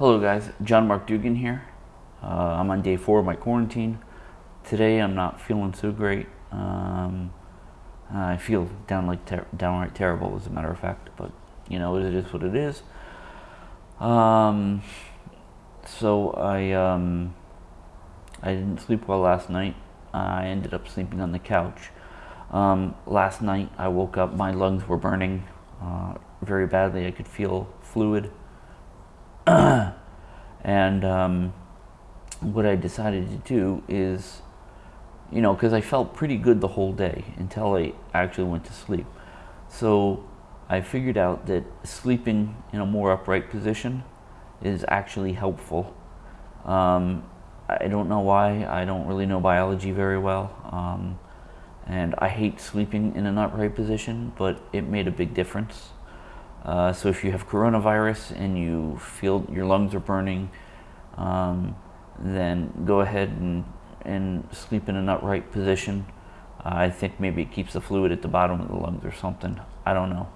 Hello guys, John Mark Dougan here. Uh, I'm on day four of my quarantine. Today I'm not feeling so great. Um, I feel down like ter downright terrible as a matter of fact, but you know, it is what it is. Um, so I, um, I didn't sleep well last night. I ended up sleeping on the couch. Um, last night I woke up, my lungs were burning uh, very badly. I could feel fluid. And um, what I decided to do is, you know, because I felt pretty good the whole day until I actually went to sleep. So I figured out that sleeping in a more upright position is actually helpful. Um, I don't know why. I don't really know biology very well. Um, and I hate sleeping in an upright position, but it made a big difference. Uh, so if you have coronavirus and you feel your lungs are burning, um, then go ahead and, and sleep in an upright position. Uh, I think maybe it keeps the fluid at the bottom of the lungs or something. I don't know.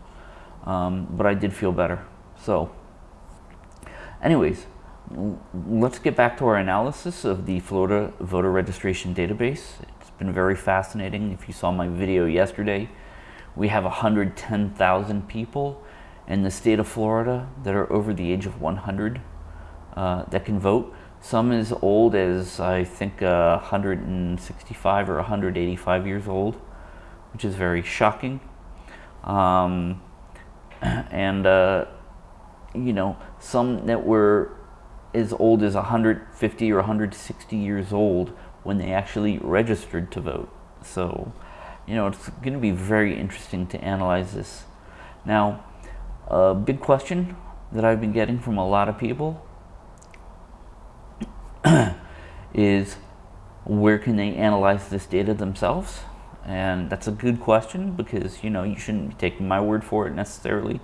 Um, but I did feel better. So anyways, let's get back to our analysis of the Florida voter registration database. It's been very fascinating. If you saw my video yesterday, we have 110,000 people in the state of Florida that are over the age of 100 uh, that can vote. Some as old as I think uh, 165 or 185 years old, which is very shocking. Um, and uh, you know, some that were as old as 150 or 160 years old when they actually registered to vote. So, you know, it's going to be very interesting to analyze this. Now, a big question that I've been getting from a lot of people is where can they analyze this data themselves? And that's a good question because, you know, you shouldn't be taking my word for it necessarily.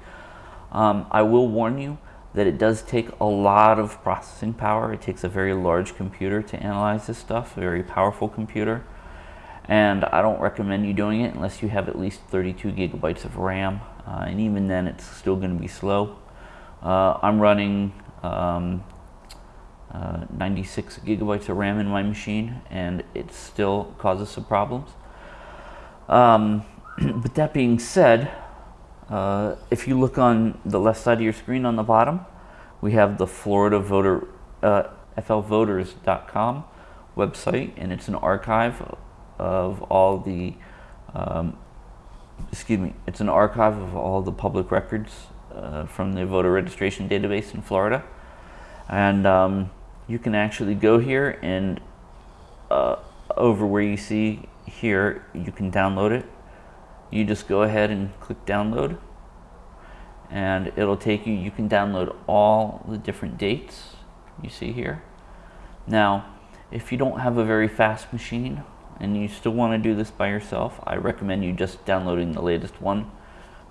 Um, I will warn you that it does take a lot of processing power. It takes a very large computer to analyze this stuff, a very powerful computer. And I don't recommend you doing it unless you have at least 32 gigabytes of RAM uh, and even then it's still going to be slow. Uh, I'm running um, uh, 96 gigabytes of RAM in my machine and it still causes some problems. Um, but that being said, uh, if you look on the left side of your screen on the bottom, we have the Florida Voter, uh, flvoters.com website and it's an archive of all the um, excuse me, it's an archive of all the public records uh, from the voter registration database in Florida. And um, you can actually go here and uh, over where you see here, you can download it. You just go ahead and click download and it'll take you, you can download all the different dates you see here. Now, if you don't have a very fast machine, and you still want to do this by yourself, I recommend you just downloading the latest one.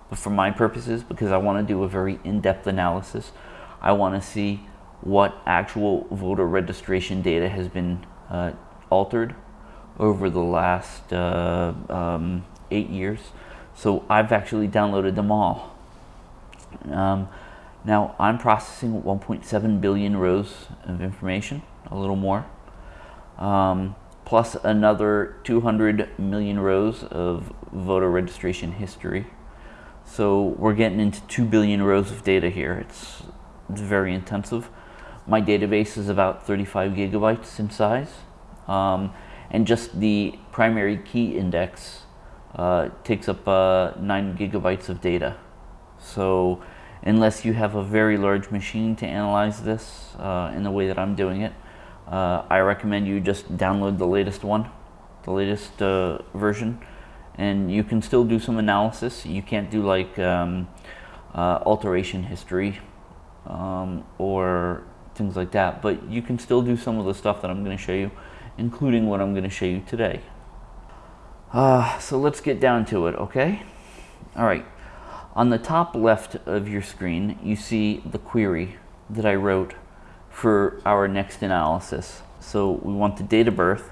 But for my purposes, because I want to do a very in-depth analysis, I want to see what actual voter registration data has been uh, altered over the last uh, um, eight years. So I've actually downloaded them all. Um, now I'm processing 1.7 billion rows of information, a little more. Um, plus another 200 million rows of voter registration history. So we're getting into 2 billion rows of data here. It's, it's very intensive. My database is about 35 gigabytes in size. Um, and just the primary key index uh, takes up uh, 9 gigabytes of data. So unless you have a very large machine to analyze this uh, in the way that I'm doing it, uh, I recommend you just download the latest one, the latest uh, version, and you can still do some analysis. You can't do like um, uh, alteration history um, or things like that, but you can still do some of the stuff that I'm going to show you, including what I'm going to show you today. Uh, so let's get down to it, okay? All right. On the top left of your screen, you see the query that I wrote for our next analysis. So we want the date of birth,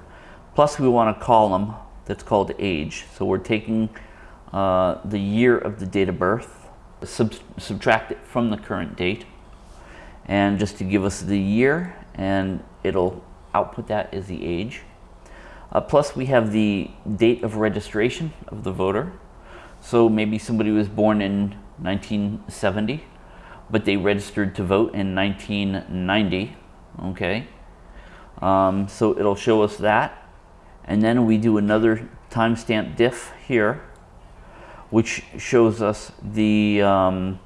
plus we want a column that's called age. So we're taking uh, the year of the date of birth, sub subtract it from the current date, and just to give us the year and it'll output that as the age. Uh, plus we have the date of registration of the voter. So maybe somebody was born in 1970, but they registered to vote in 1990, okay? Um, so it'll show us that. And then we do another timestamp diff here, which shows us the, um,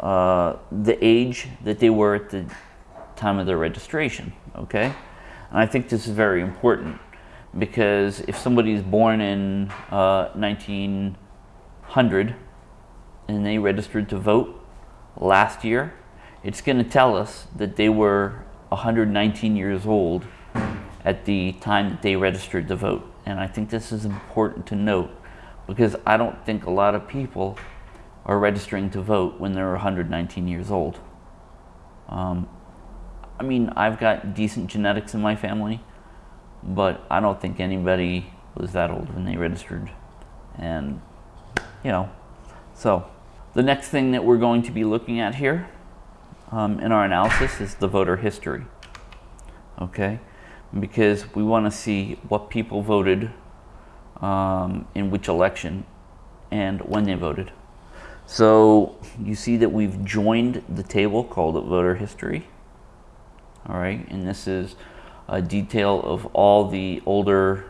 uh, the age that they were at the time of their registration, okay? And I think this is very important because if somebody is born in uh, 1900 and they registered to vote last year, it's going to tell us that they were 119 years old at the time that they registered to vote. And I think this is important to note because I don't think a lot of people are registering to vote when they're 119 years old. Um, I mean, I've got decent genetics in my family, but I don't think anybody was that old when they registered. And, you know, so the next thing that we're going to be looking at here um, in our analysis is the voter history. Okay, because we want to see what people voted um, in which election and when they voted. So you see that we've joined the table called voter history all right? And this is a detail of all the older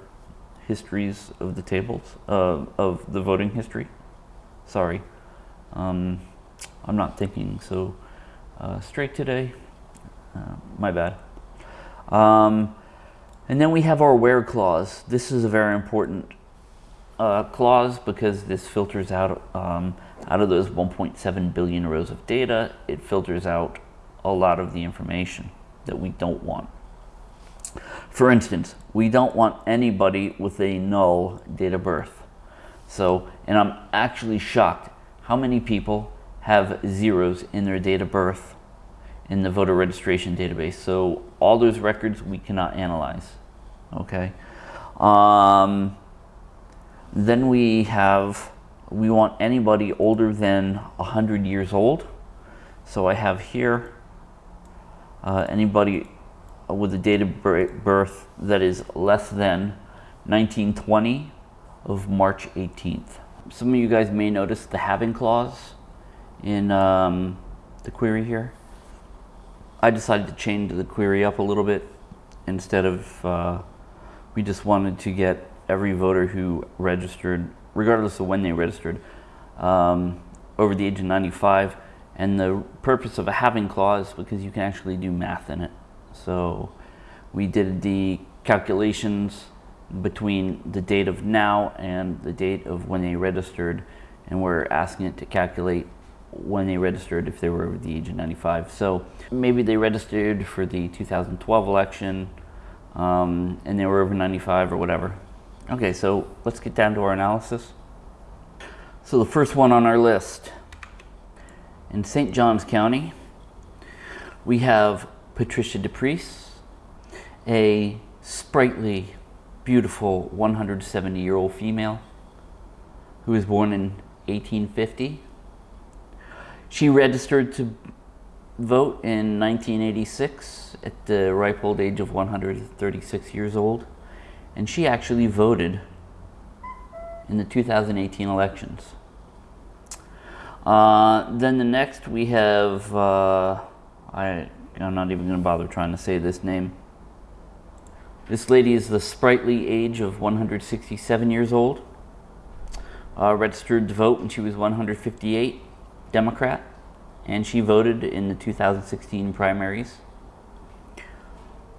histories of the tables, uh, of the voting history. Sorry, um, I'm not thinking so uh, straight today. Uh, my bad. Um, and then we have our where clause. This is a very important uh, clause because this filters out um, out of those 1.7 billion rows of data, it filters out a lot of the information that we don't want. For instance, we don't want anybody with a null date of birth. So, and I'm actually shocked how many people have zeros in their date of birth in the voter registration database. So all those records we cannot analyze, okay? Um, then we have, we want anybody older than 100 years old. So I have here uh, anybody with a date of birth that is less than 1920 of March 18th. Some of you guys may notice the having clause in um, the query here. I decided to change the query up a little bit instead of, uh, we just wanted to get every voter who registered, regardless of when they registered, um, over the age of 95 and the purpose of a having clause because you can actually do math in it. So we did the calculations between the date of now and the date of when they registered and we're asking it to calculate when they registered if they were over the age of 95. So maybe they registered for the 2012 election um, and they were over 95 or whatever. Okay, so let's get down to our analysis. So the first one on our list in St. Johns County, we have Patricia DePriest, a sprightly, beautiful 170-year-old female who was born in 1850. She registered to vote in 1986 at the ripe old age of 136 years old, and she actually voted in the 2018 elections. Uh, then the next we have, uh, I, I'm not even going to bother trying to say this name. This lady is the sprightly age of 167 years old. Uh, registered to vote when she was 158, Democrat, and she voted in the 2016 primaries.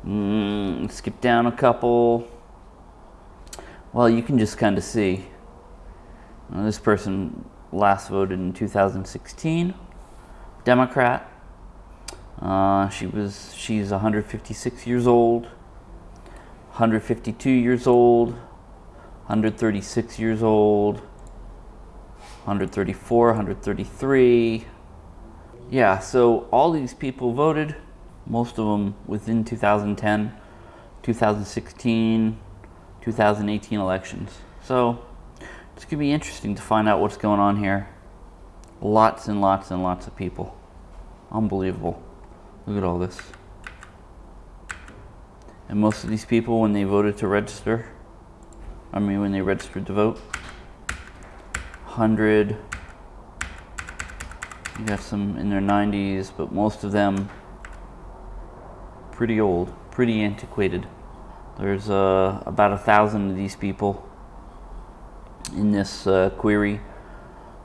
Mm, skip down a couple. Well, you can just kind of see. Uh, this person last voted in 2016, Democrat. Uh, she was, she's 156 years old, 152 years old, 136 years old, 134, 133. Yeah, so all these people voted, most of them within 2010, 2016, 2018 elections. So it's going to be interesting to find out what's going on here. Lots and lots and lots of people. Unbelievable. Look at all this. And most of these people, when they voted to register, I mean, when they registered to vote, 100, you got some in their 90s, but most of them pretty old, pretty antiquated. There's uh, about a thousand of these people in this uh, query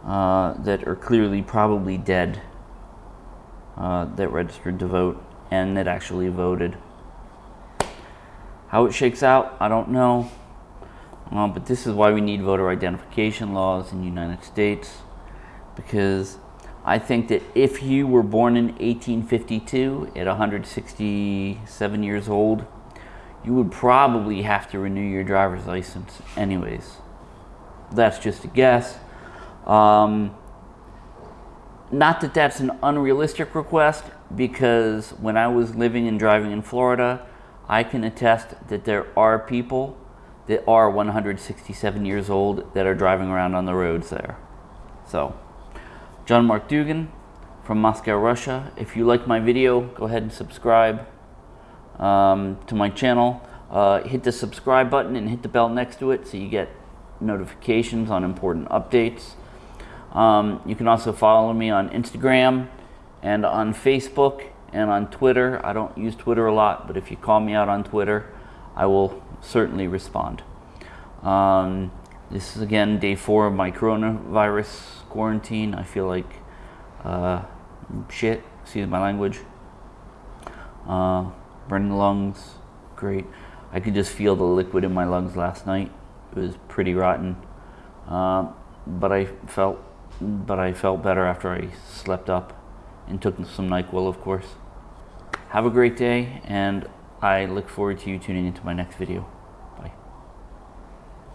uh, that are clearly probably dead uh, that registered to vote and that actually voted. How it shakes out, I don't know. Uh, but this is why we need voter identification laws in the United States because I think that if you were born in 1852 at 167 years old, you would probably have to renew your driver's license anyways. That's just a guess. Um, not that that's an unrealistic request, because when I was living and driving in Florida, I can attest that there are people that are 167 years old that are driving around on the roads there. So, John Mark Dougan from Moscow, Russia. If you like my video, go ahead and subscribe um, to my channel. Uh, hit the subscribe button and hit the bell next to it so you get notifications on important updates. Um, you can also follow me on Instagram and on Facebook and on Twitter. I don't use Twitter a lot, but if you call me out on Twitter, I will certainly respond. Um, this is again day four of my coronavirus quarantine. I feel like uh, shit, excuse my language. Uh, burning lungs, great. I could just feel the liquid in my lungs last night. It was pretty rotten. Uh, but I felt but I felt better after I slept up and took some NyQuil, of course. Have a great day, and I look forward to you tuning into my next video.